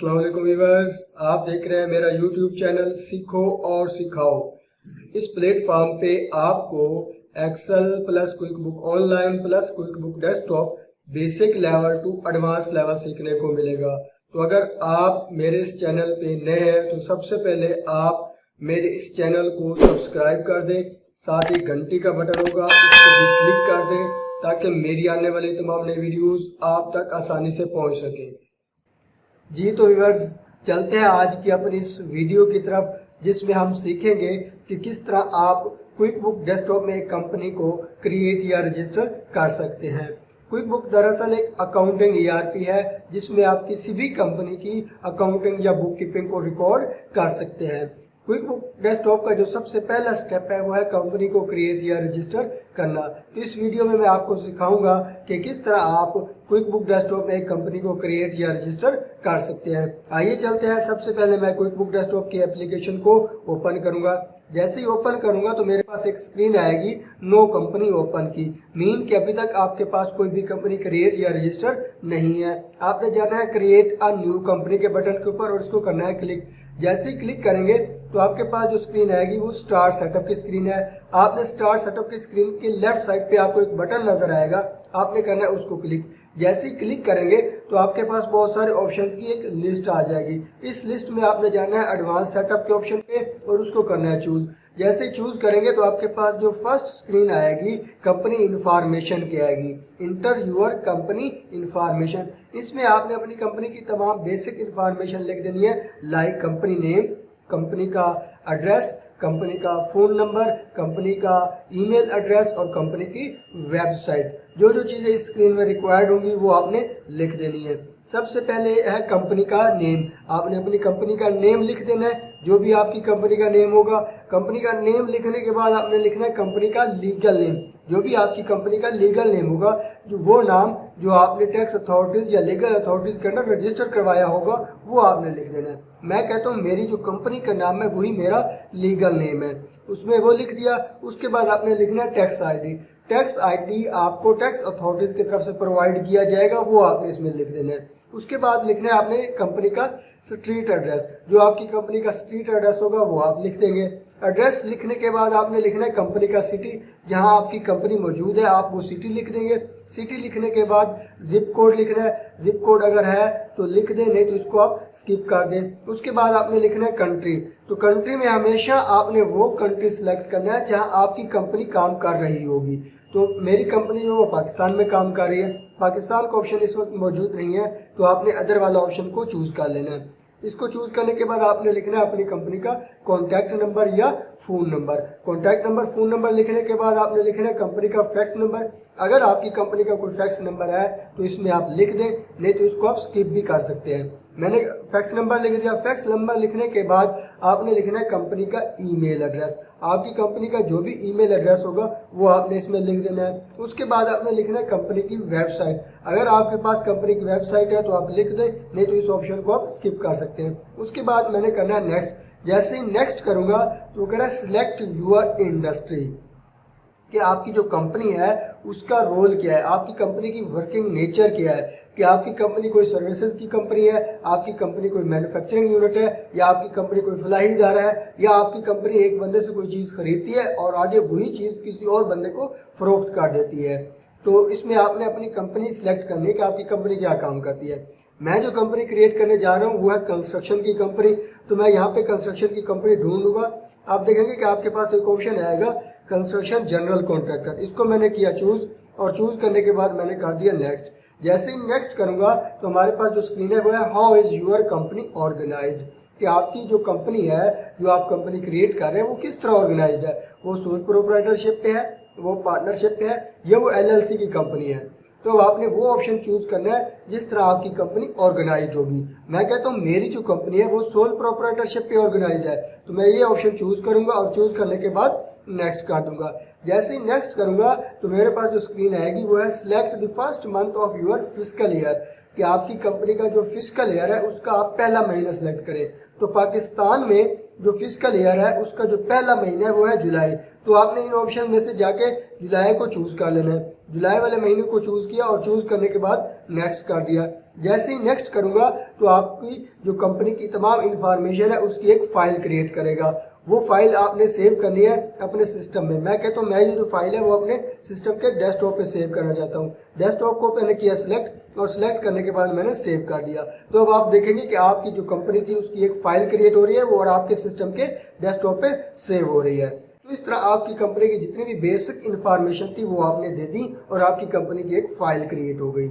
السلام علیکم ویورز، آپ دیکھ رہے ہیں میرا یوٹیوب چینل سیکھو اور سکھاؤ۔ اس پلیٹ فارم پہ آپ کو Excel plus QuickBooks, online plus QuickBooks desktop basic level to advance level سیکھنے کو ملے گا۔ تو اگر آپ میرے اس چینل پہ نئے ہیں، تو سب سے پہلے آپ میرے اس چینل کو سبسکرائب کر دیں۔ ساتھ ہی گھنٹی کا بٹن ہوگا، اس کو بھی کلک کر دیں تاکہ میری آنے والی تمام نئے ویڈیوز آپ تک آسانی سے پہنچ سکیں۔ جی تو ویورز، چلتے ہیں آج کی اپنی اس ویڈیو کی طرف، جس میں ہم سیکھیں گے کہ کس طرح آپ کوئک بک ڈیسک ٹاپ میں ایک کمپنی کو کریٹ یا رجسٹر کر سکتے ہیں۔ کوئک بک دراصل ایک اکاؤنٹنگ ای آر پی ہے، جس میں آپ کسی بھی کمپنی کی اکاؤنٹنگ یا بک کیپنگ کو ریکارڈ کر سکتے ہیں۔ کوئک بک ڈیسک ٹاپ کا جو سب سے پہلا سٹیپ ہے وہ ہے کمپنی کو کریٹ یا رجسٹر کرنا۔ تو اس ویڈیو میں میں آپ کو سکھاؤں گا کہ کس طرح آپ کوئک بک ڈیسک ٹاپ میں ایک کمپنی کو کریٹ یا رجسٹر کر سکتے ہیں۔ آئیے چلتے ہیں۔ سب سے پہلے میں کوئک بک ڈیسک ٹاپ کی اپلیکیشن کو اوپن کروں گا۔ جیسے ہی اوپن کروں گا تو میرے پاس ایک سکرین آئے گی نو کمپنی اوپن کی۔ مین کہ ابھی تک آپ کے پاس کوئی بھی کمپنی کریٹ یا رجسٹر نہیں ہے۔ آپ نے جانا ہے کریٹ ا نیو کمپنی کے بٹن کے اوپر اور اس کو کرنا ہے کلک جیسے ہی کلک کریں گے تو آپ کے پاس جو سکرین آئے گی وہ سٹارٹ سیٹ اپ کی سکرین ہے۔ آپ نے سٹارٹ سیٹ اپ کی سکرین کے لیفٹ سائڈ پہ آپ کو ایک بٹن نظر آئے گا۔ آپ نے کرنا ہے اس کو کلک جیسے ہی کلک کریں گے تو آپ کے پاس بہت سارے آپشنز کی ایک لسٹ آ جائے گی۔ اس لسٹ میں آپ نے جانا ہے ایڈوانس سیٹ اپ کے آپشن پہ اور اس کو کرنا ہے چوز جیسے چوز کریں گے تو آپ کے پاس جو فرسٹ سکرین آئے گی کمپنی انفارمیشن کی آئے گی۔ انٹر یور کمپنی انفارمیشن اس میں آپ نے اپنی کمپنی کی تمام بیسک انفارمیشن لکھ دینی ہے۔ لائک کمپنی نیم کمپنی کا ایڈریس کمپنی کا فون نمبر کمپنی کا ای میل ایڈریس اور کمپنی کی ویب سائٹ جو جو چیزیں اس اسکرین میں ریکوائرڈ ہوں گی وہ آپ نے لکھ دینی ہے سب سے پہلے ہے کمپنی کا نیم۔ آپ نے اپنی کمپنی کا نیم لکھ دینا ہے۔ جو بھی آپ کی کمپنی کا نیم ہوگا، کمپنی کا نیم لکھنے کے بعد آپ نے لکھنا ہے کمپنی کا لیگل نیم۔ جو بھی آپ کی کمپنی کا لیگل نیم ہوگا، جو وہ نام جو آپ نے ٹیکس اتھارٹیز یا لیگل اتھارٹیز کے اندر رجسٹر کروایا ہوگا، وہ آپ نے لکھ دینا ہے۔ میں کہتا ہوں میری جو کمپنی کا نام ہے، وہی میرا لیگل نیم ہے۔ اس میں وہ لکھ دیا، اس کے بعد آپ نے لکھنا ہے tax I D. Tax I D آپ کو ٹیکس اتھارٹیز کی طرف سے پرووائڈ کیا جائے گا، وہ آپ نے اس میں لکھ دینا ہے۔ اس کے بعد لکھنا ہے آپ نے کمپنی کا سٹریٹ ایڈریس جو آپ کی کمپنی کا سٹریٹ ایڈریس ہوگا وہ آپ لکھ دیں گے۔ ایڈریس لکھنے کے بعد آپ نے لکھنا ہے کمپنی کا سٹی جہاں آپ کی کمپنی موجود ہے، آپ وہ سٹی لکھ دیں گے۔ سٹی لکھنے کے بعد زپ کوڈ لکھنا ہے۔ زپ کوڈ اگر ہے تو لکھ دیں، نہیں تو اس کو آپ سکپ کر دیں۔ اس کے بعد آپ نے لکھنا ہے کنٹری تو کنٹری میں ہمیشہ آپ نے وہ کنٹری سلیکٹ کرنا ہے جہاں آپ کی کمپنی کام کر رہی ہوگی۔ تو میری کمپنی جو وہ پاکستان میں کام کر رہی ہے۔ پاکستان کا آپشن اس وقت موجود نہیں ہے۔ تو آپ نے ادر والا آپشن کو چوز کر لینا ہے۔ اس کو چوز کرنے کے بعد آپ نے لکھنا ہے اپنی کمپنی کا کانٹیکٹ نمبر یا phone number contact number phone number لکھنے کے بعد آپ نے لکھنا ہے کمپنی کا فیکس نمبر اگر آپ کی کمپنی کا کوئی فیکس نمبر ہے تو اس میں آپ لکھ دیں، نہیں تو اس کو آپ سکپ بھی کر سکتے ہیں۔ میں نے فیکس نمبر لکھ دیا. فیکس نمبر لکھنے کے بعد آپ نے لکھنا ہے کمپنی کا ای میل ایڈریس آپ کی کمپنی کا جو بھی ای میل ایڈریس ہوگا وہ آپ نے اس میں لکھ دینا ہے. اس کے بعد آپ نے لکھنا ہے کمپنی کی ویب سائٹ اگر آپ کے پاس کمپنی کی ویب سائٹ ہے تو آپ لکھ دیں. نہیں تو اس آپشن کو آپ اسکپ کر سکتے ہیں. اس کے بعد میں نے کرنا ہے نیکسٹ جیسے ہی نیکسٹ کروں گا تو کہنا ہے سلیکٹ یور انڈسٹری کہ آپ کی جو کمپنی ہے اس کا رول کیا ہے؟ آپ کی کمپنی کی ورکنگ نیچر کیا ہے؟ کہ آپ کی کمپنی کوئی سروسز کی کمپنی ہے، آپ کی کمپنی کوئی مینوفیکچرنگ یونٹ ہے، یا آپ کی کمپنی کوئی فلاحی ادارہ ہے، یا آپ کی کمپنی ایک بندے سے کوئی چیز خریدتی ہے اور آگے وہی چیز کسی اور بندے کو فروخت کر دیتی ہے۔ تو اس میں آپ نے اپنی کمپنی سلیکٹ کرنی کہ آپ کی کمپنی کیا کام کرتی ہے۔ میں جو کمپنی کریٹ کرنے جا رہا ہوں، وہ ہے کنسٹرکشن کی کمپنی۔ تو میں یہاں پہ کنسٹرکشن کی کمپنی ڈھونڈ لوں گا۔ آپ دیکھیں گے کہ آپ کے پاس ایک آپشن آئے گا کنسٹرکشن جنرل کانٹریکٹر اس کو میں نے کیا چوز اور چوز کرنے کے بعد میں نے کر دیا نیکسٹ جیسے ہی نیکسٹ کروں گا تو ہمارے پاس جو سکرین ہے وہ ہے how is your company organized کہ آپ کی جو کمپنی ہے جو آپ کمپنی کریٹ کر رہے ہیں وہ کس طرح آرگنائزڈ ہے؟ وہ سول پروپرائٹرشپ پہ ہے، وہ پارٹنرشپ پہ ہے یا وہ ایل ایل سی کی کمپنی ہے؟ تو آپ نے وہ آپشن چوز کرنا ہے جس طرح آپ کی کمپنی آرگنائزڈ ہوگی۔ میں کہتا ہوں میری جو کمپنی ہے وہ سول پروپرائٹرشپ پہ آرگنائزڈ ہے۔ تو میں یہ آپشن چوز کروں گا اور چوز کرنے کے بعد نیکسٹ کر دوں گا۔ جیسے ہی نیکسٹ کروں گا تو میرے پاس جو اسکرین آئے گی وہ ہے select the first month of your fiscal year کہ آپ کی کمپنی کا جو فزیکل ایئر ہے اس کا آپ پہلا مہینہ سلیکٹ کریں۔ تو پاکستان میں جو فزیکل ایئر ہے اس کا جو پہلا مہینہ ہے وہ ہے جولائی۔ تو آپ نے ان آپشن میں سے جا کے جولائی کو چوز کر لینا ہے۔ جولائی والے مہینے کو چوز کیا اور چوز کرنے کے بعد نیکسٹ کر دیا۔ جیسے ہی نیکسٹ کروں گا تو آپ کی جو کمپنی کی تمام انفارمیشن ہے اس کی ایک فائل کریٹ کرے گا۔ وہ فائل آپ نے سیو کرنی ہے اپنے سسٹم میں۔ میں کہتا ہوں، میں یہ جو فائل ہے وہ اپنے سسٹم کے ڈیسک ٹاپ پہ سیو کرنا چاہتا ہوں۔ ڈیسک ٹاپ کو میں نے کیا سلیکٹ اور سلیکٹ کرنے کے بعد میں نے سیو کر دیا۔ تو اب آپ دیکھیں گے کہ آپ کی جو کمپنی تھی، اس کی ایک فائل کریٹ ہو رہی ہے، وہ اور آپ کے سسٹم کے ڈیسک ٹاپ پہ سیو ہو رہی ہے۔ تو اس طرح آپ کی کمپنی کی جتنی بھی بیسک انفارمیشن تھی، وہ آپ نے دے دی اور آپ کی کمپنی کی ایک فائل کریٹ ہو گئی۔